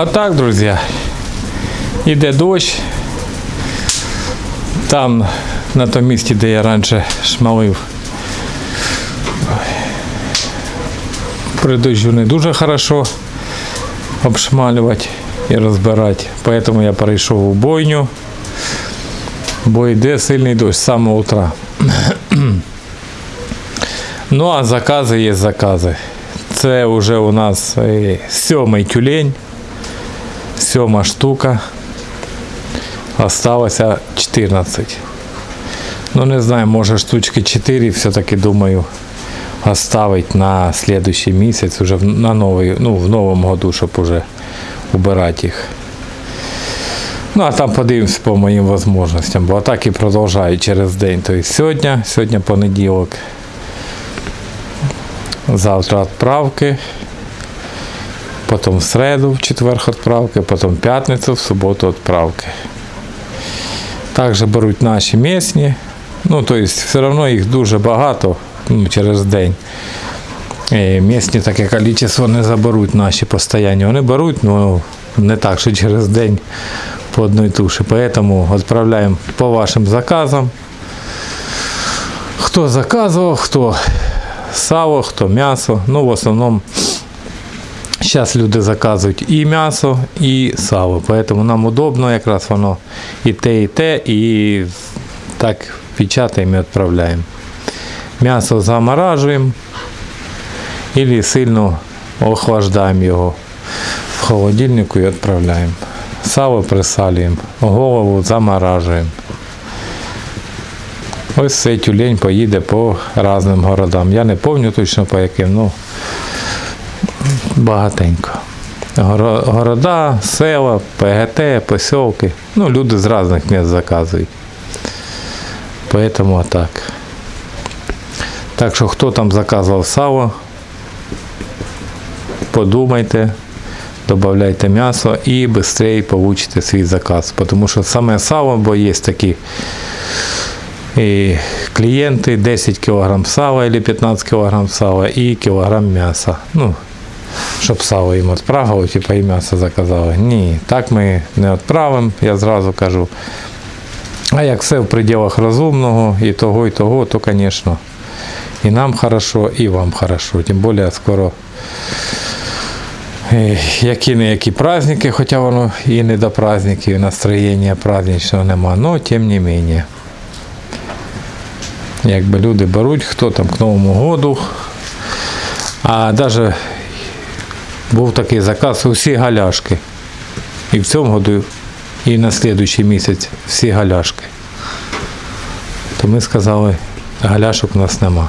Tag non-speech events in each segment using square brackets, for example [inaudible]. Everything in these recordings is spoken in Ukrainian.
А так, друзі, іде дощ. Там, на тому місці, де я раніше шмалив, при дощу не дуже хорошо обшмалювати і розбирати. Поэтому я перейшов у бойню, бо йде сильний дощ з самого утра. [clears throat] Ну а закази є закази. Це вже у нас е, сьомий тюлень, сьома штука. Осталося 14. Ну не знаю, може штучки 4 все-таки думаю оставить на следующий місяць, уже на новий, ну, в новому году, щоб уже убирати їх. Ну, а там подивимось по моїм можливостям, бо так і продовжаю через день. Тобто сьогодні, сьогодні понеділок. Завтра відправки, потім в середу, в четвер відправки, потім в п'ятницю, в суботу відправки. Також беруть наші місні. Ну, тобто, все одно їх дуже багато ну, через день. І місні таке кількість не заберуть наші постійні. Вони беруть, ну не так, що через день по одній туші. Поэтому відправляємо по вашим заказам. Хто заказував, хто сало, хто м'ясо. Ну, в основному зараз люди заказують і м'ясо, і сало. Поэтому нам удобно якраз воно і те, і те, і так печатаємо і відправляємо. М'ясо заморажуємо і сильно охлаждаємо його в холодильнику і відправляємо. Сало присалюємо, голову заморажуємо. Ось цей тюлень поїде по різним городам. Я не пам'ятаю точно по яким, ну багатенько. Города, села, ПГТ, посілки. Ну, люди з різних міст заказують. Поэтому отак. Так що хто там заказував сало, подумайте, додавайте м'ясо і швидше получите свій заказ. Тому що саме сало, бо є такі і клієнти 10 кг сала або 15 кг сала і кілограм м'яса. Ну, щоб сало їм відправили, типу і м'ясо заказали. Ні, так ми не відправимо, я зразу кажу. А як все в пределах розумного, і того, і того, то, звісно, і нам хорошо, і вам хорошо. Тим більше скоро е, які не праздники, хоча воно і не до праздників, настроєння праздничного нема, але тим не менше. Якби люди беруть, хто там к Новому году. А навіть був такий заказ усі галяшки. І в цьому году, і на слідуючий місяць всі галяшки. То ми сказали, галяшок у нас нема.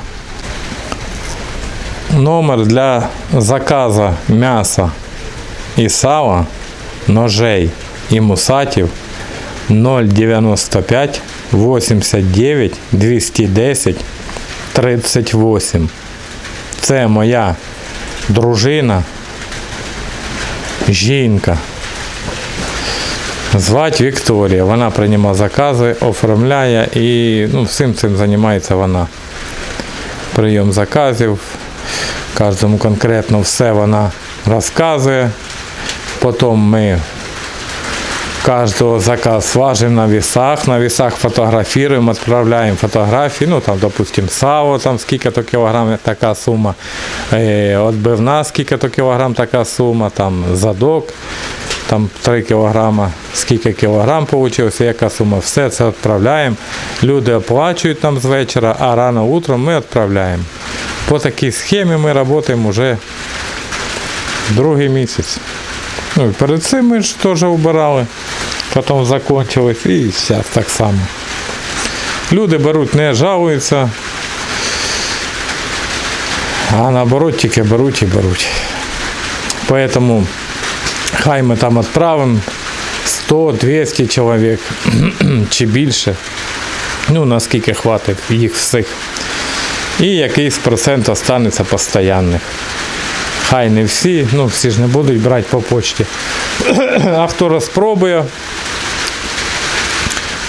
Номер для заказу м'яса і сала, ножей і мусатів 095 89 210 38. Це моя дружина, жінка. Звати Вікторія. Вона приймає закази, оформляє і ну, всім цим займається вона. Прийом заказів. Кожному конкретно все вона розказує. Потім ми кожного заказ важимо на весах, на весах фотографируем, отправляем фотографии, ну там, допустим, сало, там скільки-то кілограм така сума, е, отбивна скільки-то кілограм така сума, там задок, там 3 кілограма, скільки кілограм вийшло, яка сума, все це відправляємо. Люди оплачують нам з вечора, а рано утром ми відправляємо. По такій схемі ми працюємо вже другий місяць. Ну, перед цим ми ж теж убирали, потім закончилось і зараз так само. Люди беруть, не жалуються, а наоборот тільки беруть і беруть. Поэтому хай ми там відправимо 100-200 чоловік [clears throat] чи більше. Ну, наскільки хватить їх всіх. І якийсь процент останеться постійних. Хай не всі, ну всі ж не будуть брати по почті. [coughs] А хто розпробує,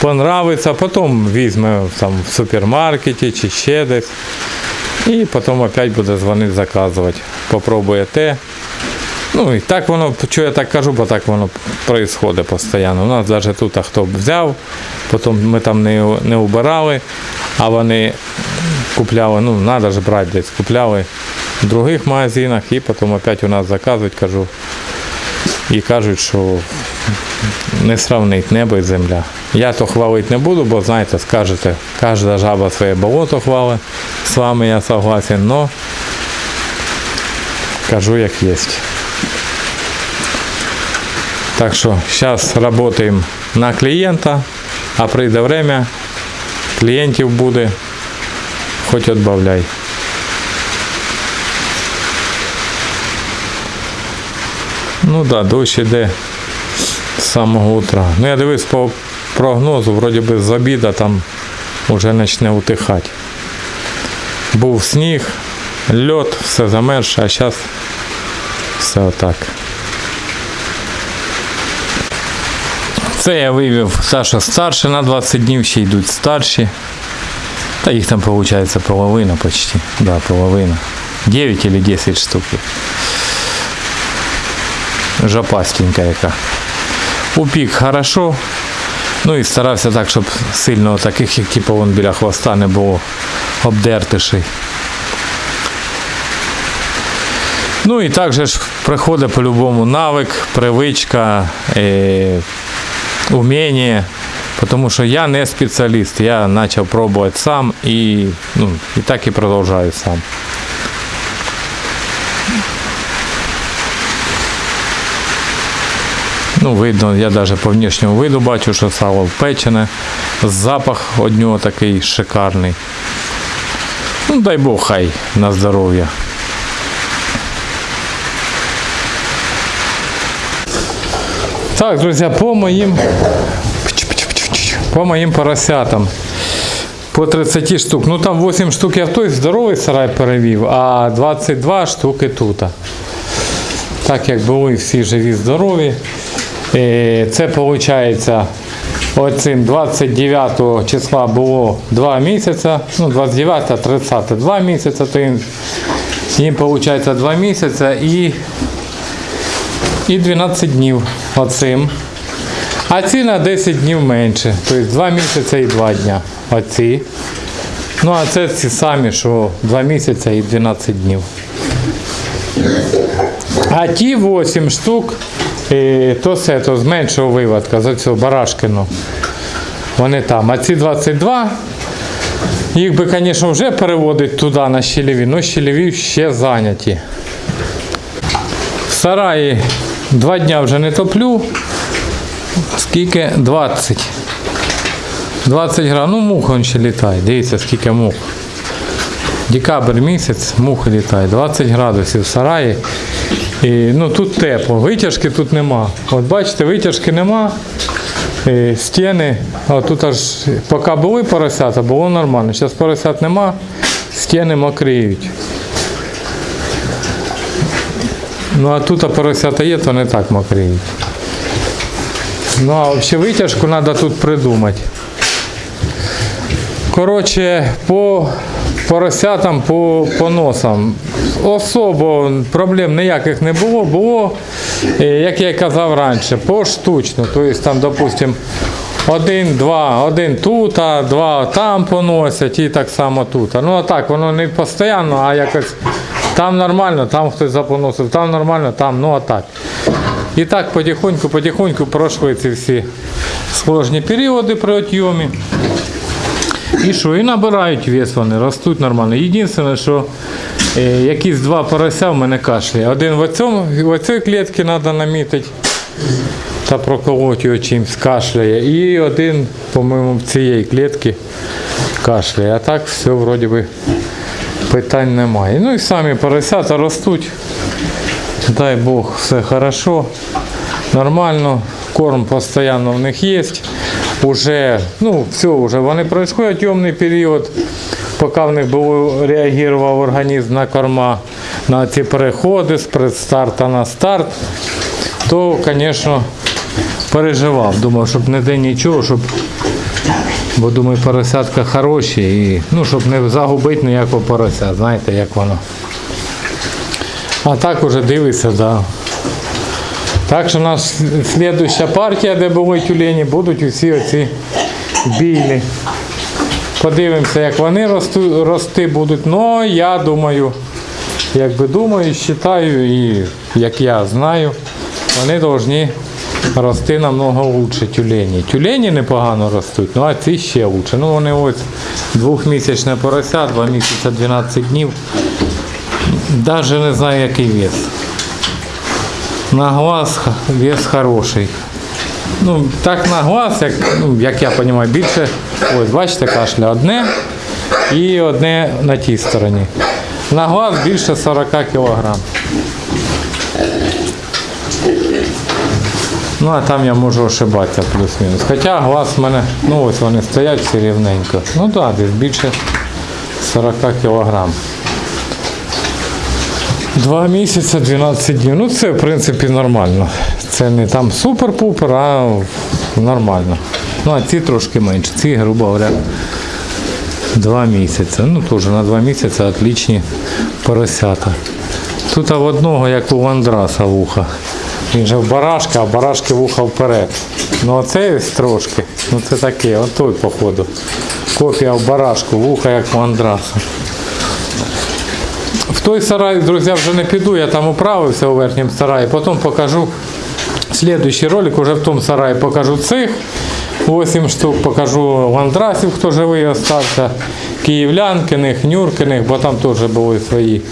понравиться, потім візьме там в супермаркеті чи ще десь. І потім опять буде дзвонити заказувати. Попробує те, Ну і так воно, що я так кажу, бо так воно відбувається постійно. У нас навіть тут а хто взяв, потім ми там не, не убирали, а вони купляли, ну треба ж брати десь, купляли в других магазинах і потім опять у нас заказують, кажу. І кажуть, що не сравнить небо і земля. Я то хвалити не буду, бо знаєте, скажете, кожна жаба своє болото хвалить. З вами я согласен, но кажу як є. Так що зараз працюємо на клієнта, а прийде время, клієнтів буде, хоч відбавляй. Ну да, дощ іде з самого утра. Ну я дивився по прогнозу, вроді би з обіда там вже почне утихати. Був сніг, льот, все замерше, а зараз все отак. Це я вивів Саша старше на 20 днів, ще йдуть старші. Та їх там виходить половина почти. Да, половина. 9 или 10 штук. Жопастенька яка. Упік хорошо. Ну і старався так, щоб сильно таких, як типу вон біля хвоста не було обдертишей. Ну і також приходить по-любому навик, привичка, е, уміння. Тому що я не спеціаліст, я почав пробувати сам і, ну, і так і продовжую сам. Ну, видно, я навіть по внешньому виду бачу, що сало впечене. Запах від нього такий шикарний. Ну, дай Бог хай на здоров'я. Так, друзі, по моїм по моїм поросятам. По 30 штук. Ну там 8 штук я в той здоровий сарай перевів, а 22 штуки тут. Так як були всі живі, здорові. Це виходить, оцим 29 числа було 2 місяці, ну 29, 30, 2 місяці, то їм, їм виходить 2 місяці і, і 12 днів оцим. А ці на 10 днів менше. Тобто 2 місяці і 2 дня. Оці. Ну а це ці самі, що 2 місяці і 12 днів. А ті 8 штук, е, то все, то з меншого виводка, за цього барашкину. Вони там. А ці 22, їх би, звісно, вже переводить туди на щелеві, але щелеві ще зайняті. В сараї 2 дня вже не топлю. Скільки? 20. 20 грам. Ну, мух он ще літає. Дивіться, скільки мух. Декабрь місяць, мухи літає. 20 градусів в сараї. І, ну, тут тепло. Витяжки тут нема. От бачите, витяжки нема. І стіни. А тут аж поки були поросята, було нормально. Зараз поросят нема, стіни мокріють. Ну а тут поросята є, то не так мокріють. Ну, а взагалі витяжку треба тут придумати. Коротше, по поросятам, по, по носам. Особо проблем ніяких не було. Було, е, як я й казав раніше, поштучно. Тобто там, допустимо, один, два, один тут, а два там поносять і так само тут. Ну а так, воно не постійно, а якось там нормально, там хтось запоносив, там нормально, там, ну а так. І так потихоньку, потихоньку пройшли ці всі сложні періоди при отйомі. І що? І набирають вес вони, ростуть нормально. Єдине, що е, якісь два порося в мене кашляє. Один в, цьому, в цій клітці треба намітити та проколоти його чимось кашляє. І один, по-моєму, в цієї клітці кашляє. А так все вроді би питань немає. Ну і самі поросята ростуть. Дай Бог, все хорошо, нормально, корм постійно в них є. Уже, ну, все, вже вони пройшли темний період, поки в них було, реагував організм на корма, на ці переходи з предстарта на старт, то, звісно, переживав. Думав, щоб не де нічого, щоб, бо думаю, поросятка хороші і ну, щоб не загубити ніякого порося, знаєте, як воно. А так уже дивишся, да. Так що наша слідуща партія, де були тюлені, будуть усі оці білі. Подивимося, як вони росту, рости будуть. Ну, я думаю, якби думаю, вважаю і як я знаю, вони повинні рости намного лучше тюлені. Тюлені непогано ростуть, ну а ці ще лучше. Ну вони ось двохмісячне порося, 2 місяці 12 днів. Навіть не знаю, який вес. На глаз вес хороший. Ну, так на глаз, як, ну, як я розумію, більше. Ось, бачите, кашля одне і одне на тій стороні. На глаз більше 40 кг. Ну, а там я можу ошибатися плюс-мінус. Хоча глаз в мене, ну ось вони стоять всі рівненько. Ну так, да, десь більше 40 кг. Два місяці, 12 днів. Ну це в принципі нормально. Це не там супер-пупер, а нормально. Ну а ці трошки менше. Ці, грубо говоря, два місяці. Ну теж на два місяці отличні поросята. Тут в одного, як у Андраса вуха. Він же в барашка, а барашки вуха вперед. Ну оце ось трошки. Ну це таке, от той походу. Копія в барашку, вуха як у Андраса. Той сарай, друзі, вже не піду, я там управився у верхньому сараї, потім покажу слідуючий ролик, уже в тому сараї покажу цих 8 штук, покажу ландрасів, хто живий остався, київлянкиних, нюркиних, бо там теж були свої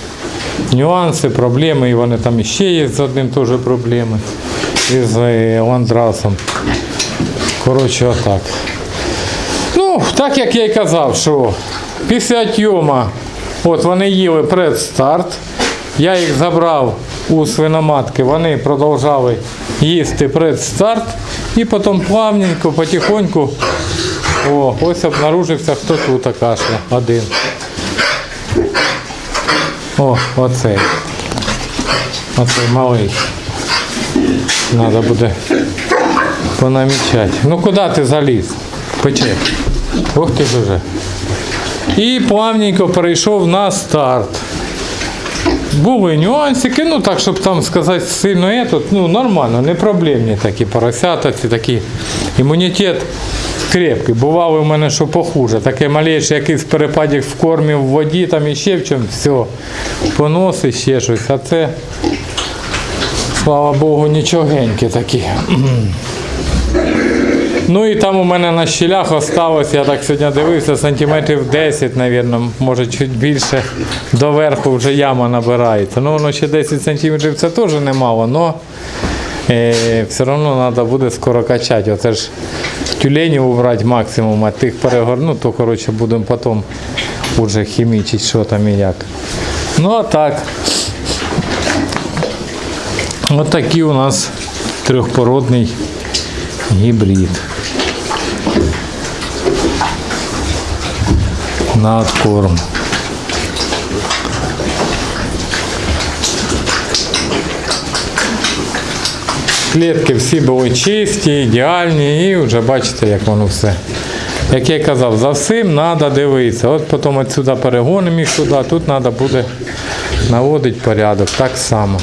нюанси, проблеми, і вони там іще є з одним теж проблеми. Із е, ландрасом. Коротше, отак. Ну, так як я й казав, що після тьома, от вони їли предстарт, я їх забрав у свиноматки, вони продовжали їсти предстарт і потім плавненько, потихоньку, о, ось обнаружився, хто тут кашля, один. О, оцей. Оцей малий. Треба буде понамічати. Ну куди ти заліз? Пече. Ох ти ж уже. І плавненько перейшов на старт. Були нюансики, ну так, щоб там сказати сильно этот, ну нормально, не проблемні такі поросята, ці такі імунітет крепкий. Бувало у мене, що похуже. Таке малейше якийсь перепадик в кормі, в воді, там іще в чому, все, поноси, ще щось. А це, слава Богу, нічогенькі такі. Ну і там у мене на щілях осталось, я так сьогодні дивився, сантиметрів 10, мабуть, може чуть більше доверху вже яма набирається. Ну воно ще 10 сантиметрів це теж немало, але е, все одно треба буде скоро качати. Оце ж тюленів убрати максимум, а тих перегорну, то коротше будемо потім вже хімічити, що там і як. Ну а так. Ось такий у нас трьохпородний гібрид. На откорм. Клітки всі були чисті, ідеальні і вже бачите, як воно все. Як я казав, за всім треба дивитися. От потім отсюди перегонимо їх туди, тут треба буде наводити порядок так само.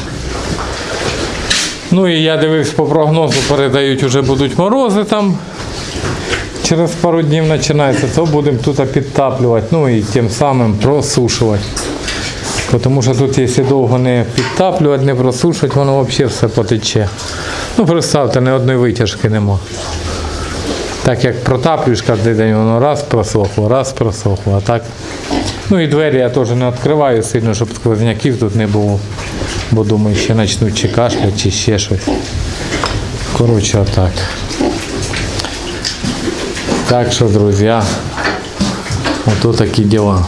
Ну і я дивився по прогнозу, передають, вже будуть морози там. Через пару днів починається, то будемо тут підтаплювати, ну і тим самим просушувати. Тому що тут, якщо довго не підтаплювати, не просушувати, воно взагалі все потече. Ну, представте, ні одної витяжки нема. Так як протаплюєш кожен день, воно раз просохло, раз просохло, а так. Ну і двері я теж не відкриваю сильно, щоб сквозняків тут не було. Бо думаю, ще почнуть чи кашляти, чи ще щось. Коротше, отак. Так що, друзі, ото такі діла.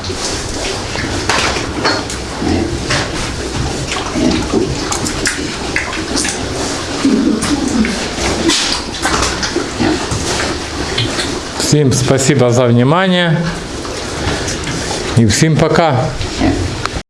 Всем спасибо за внимание. И всем пока.